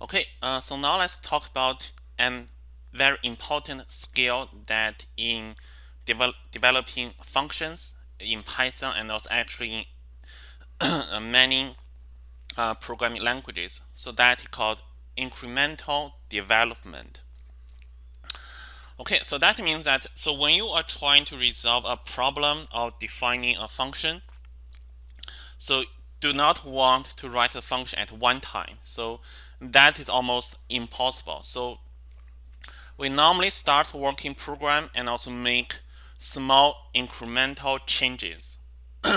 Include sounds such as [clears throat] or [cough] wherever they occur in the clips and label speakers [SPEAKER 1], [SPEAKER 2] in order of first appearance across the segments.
[SPEAKER 1] Okay, uh, so now let's talk about an very important skill that in develop, developing functions in Python and also actually in [coughs] many uh, programming languages. So that is called incremental development. Okay, so that means that so when you are trying to resolve a problem or defining a function, so do not want to write the function at one time. So that is almost impossible. So we normally start working program and also make small incremental changes. [clears throat]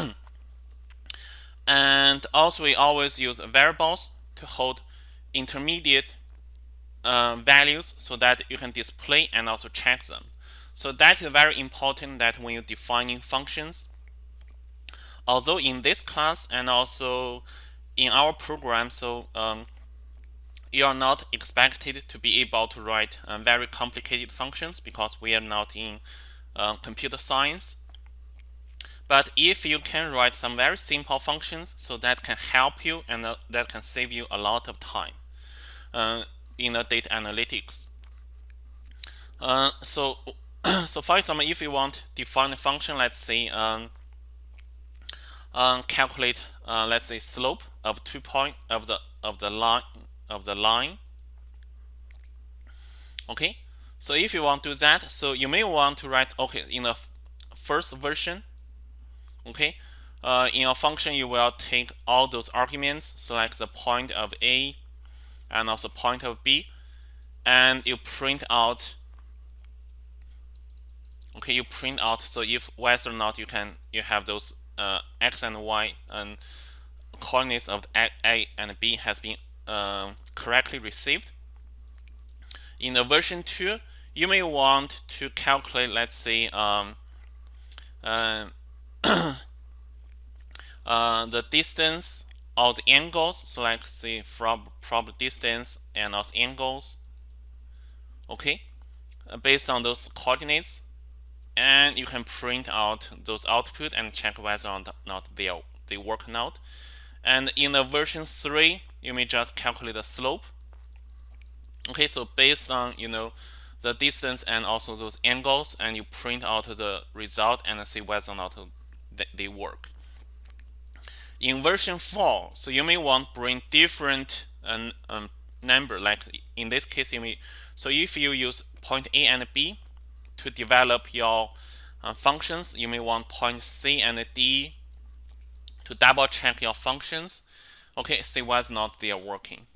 [SPEAKER 1] and also we always use variables to hold intermediate uh, values so that you can display and also check them. So that is very important that when you're defining functions, although in this class and also in our program, so um, you are not expected to be able to write uh, very complicated functions because we are not in uh, computer science. But if you can write some very simple functions, so that can help you and uh, that can save you a lot of time uh, in the data analytics. Uh, so, [clears throat] so for example, if you want to define a function, let's say um, um, calculate, uh, let's say slope of two point of the of the line of the line. Okay, so if you want to do that, so you may want to write, okay, in the first version, okay, uh, in your function, you will take all those arguments, select the point of A and also point of B, and you print out, okay, you print out, so if whether or not you can, you have those uh, X and Y and coordinates of A and B has been uh, correctly received. In the version 2, you may want to calculate, let's say, um, uh, [coughs] uh, the distance of the angles. So let's say from from distance and also angles. Okay, uh, based on those coordinates, and you can print out those output and check whether or not they they work or not. And in the version 3, you may just calculate the slope. Okay, so based on you know the distance and also those angles, and you print out the result and see whether or not they work. In version 4, so you may want to bring different um, um, number, like in this case, you may. So if you use point A and B to develop your uh, functions, you may want point C and D to double check your functions. Okay, see whether or not they are working.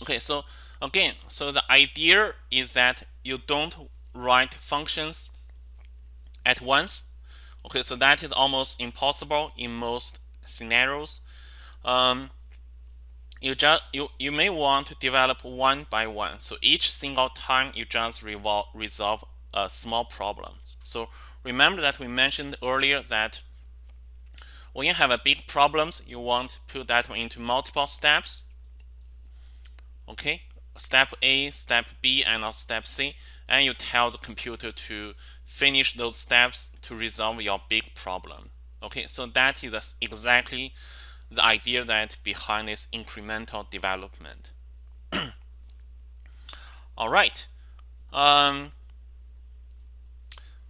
[SPEAKER 1] Okay, so again, so the idea is that you don't write functions at once. Okay, so that is almost impossible in most scenarios. Um, you just you you may want to develop one by one. So each single time you just revolve, resolve a small problems. So remember that we mentioned earlier that when you have a big problems, you want to put that one into multiple steps. Okay, step A, step B, and step C, and you tell the computer to finish those steps to resolve your big problem. Okay, so that is exactly the idea that behind this incremental development. [clears throat] All right. Um,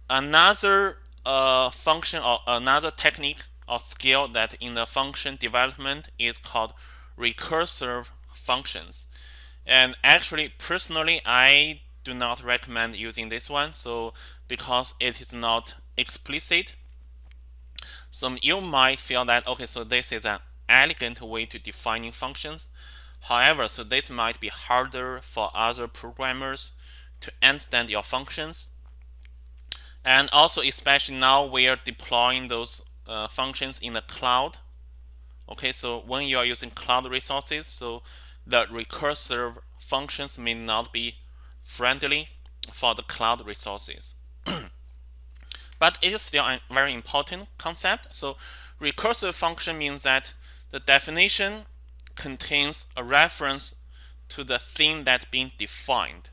[SPEAKER 1] another uh, function or another technique or skill that in the function development is called recursive functions. And actually, personally, I do not recommend using this one. So because it is not explicit, so you might feel that, okay, so this is an elegant way to defining functions. However, so this might be harder for other programmers to understand your functions. And also, especially now we are deploying those uh, functions in the cloud. Okay, so when you are using cloud resources, so the recursive functions may not be friendly for the cloud resources. [clears throat] but it is still a very important concept. So recursive function means that the definition contains a reference to the thing that's being defined.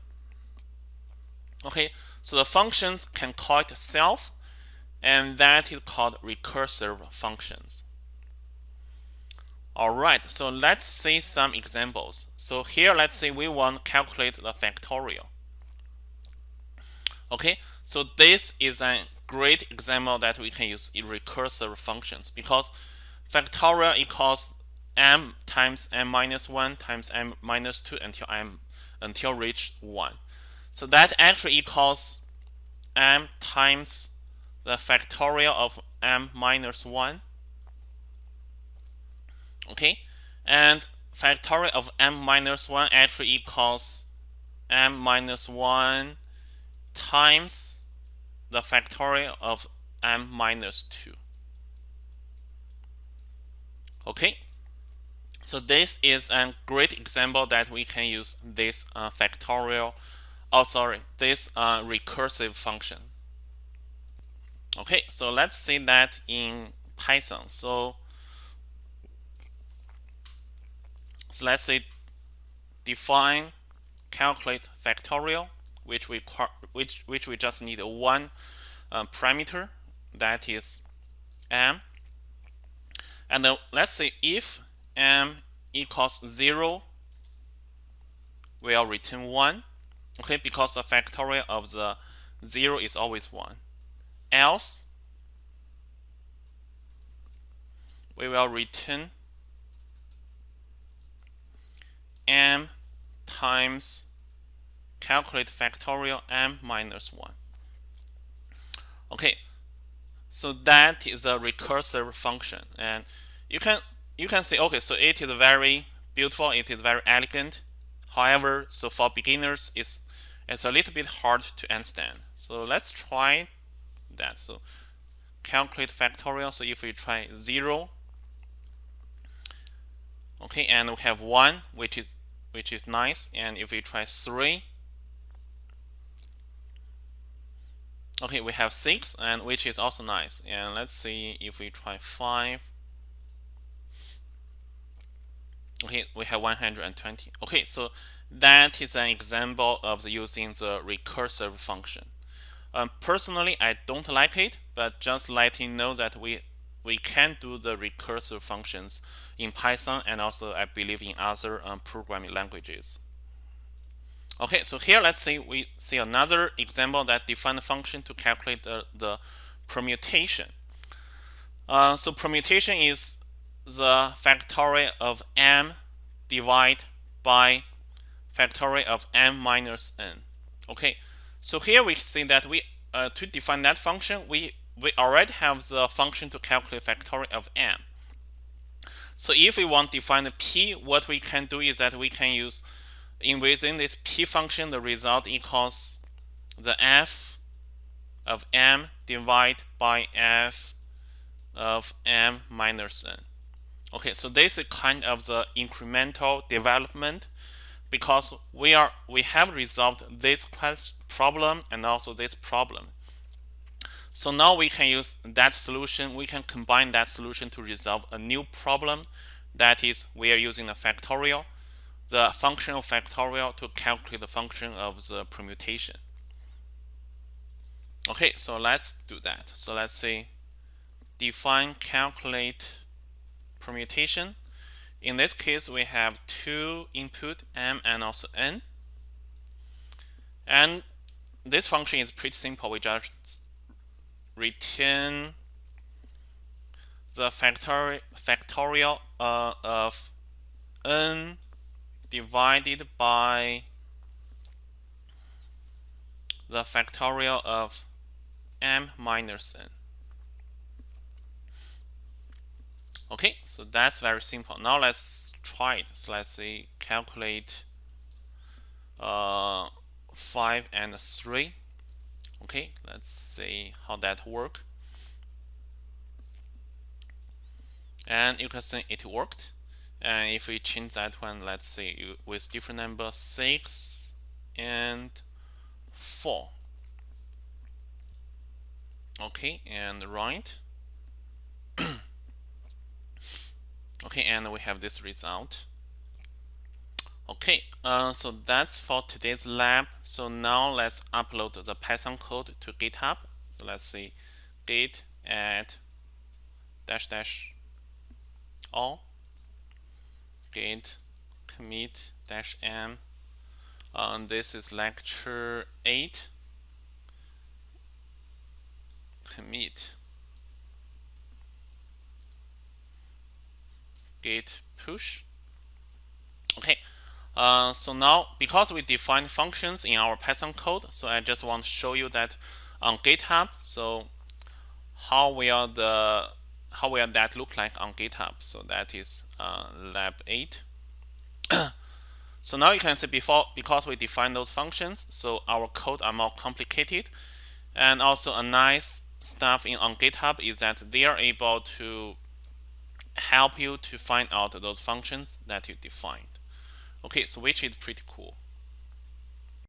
[SPEAKER 1] Okay, so the functions can call itself and that is called recursive functions. All right, so let's see some examples. So here, let's say we want to calculate the factorial. Okay, so this is a great example that we can use in recursive functions because factorial equals m times m minus 1 times m minus 2 until m until reach 1. So that actually equals m times the factorial of m minus 1 okay? And factorial of m minus 1 actually equals m minus 1 times the factorial of m minus 2 okay? So this is a great example that we can use this uh, factorial oh sorry this uh, recursive function okay so let's see that in Python so So let's say define calculate factorial, which we which which we just need one uh, parameter that is m. And then let's say if m equals zero, we'll return one. Okay, because the factorial of the zero is always one. Else, we will return m times calculate factorial m minus 1. Okay, so that is a recursive function and you can you can say okay so it is very beautiful it is very elegant. However so for beginners it's it's a little bit hard to understand. So let's try that so calculate factorial so if we try 0 okay and we have 1 which is which is nice. And if we try 3, okay, we have 6, and which is also nice. And let's see if we try 5. Okay, we have 120. Okay, so that is an example of using the recursive function. Um, personally, I don't like it, but just letting know that we we can do the recursive functions in Python and also I believe in other um, programming languages. Okay, so here let's say we see another example that define a function to calculate the, the permutation. Uh, so permutation is the factorial of m divided by factorial of m minus n. Okay, so here we see that we uh, to define that function we we already have the function to calculate factorial of m. So if we want to define the p, what we can do is that we can use in within this p function, the result equals the f of m divided by f of m minus n. Okay, so this is kind of the incremental development because we are we have resolved this problem and also this problem. So now we can use that solution. We can combine that solution to resolve a new problem. That is, we are using a factorial, the function of factorial to calculate the function of the permutation. Okay, so let's do that. So let's say define calculate permutation. In this case, we have two input m and also n. And this function is pretty simple. We just return the factorial, factorial uh, of n divided by the factorial of m minus n. Okay, so that's very simple. Now let's try it. So let's say calculate uh, 5 and 3 okay let's see how that work. And you can see it worked. And if we change that one let's see with different number 6 and 4 okay and right. [coughs] Okay and we have this result Okay, uh, so that's for today's lab. So now let's upload the Python code to GitHub. So let's see git add dash dash all git commit dash m um, this is lecture 8 commit git push okay uh, so now because we defined functions in our Python code so I just want to show you that on GitHub so how will the how will that look like on GitHub. So that is uh, lab 8 [coughs] so now you can see before because we define those functions so our code are more complicated. And also a nice stuff in on GitHub is that they are able to help you to find out those functions that you defined okay so which is pretty cool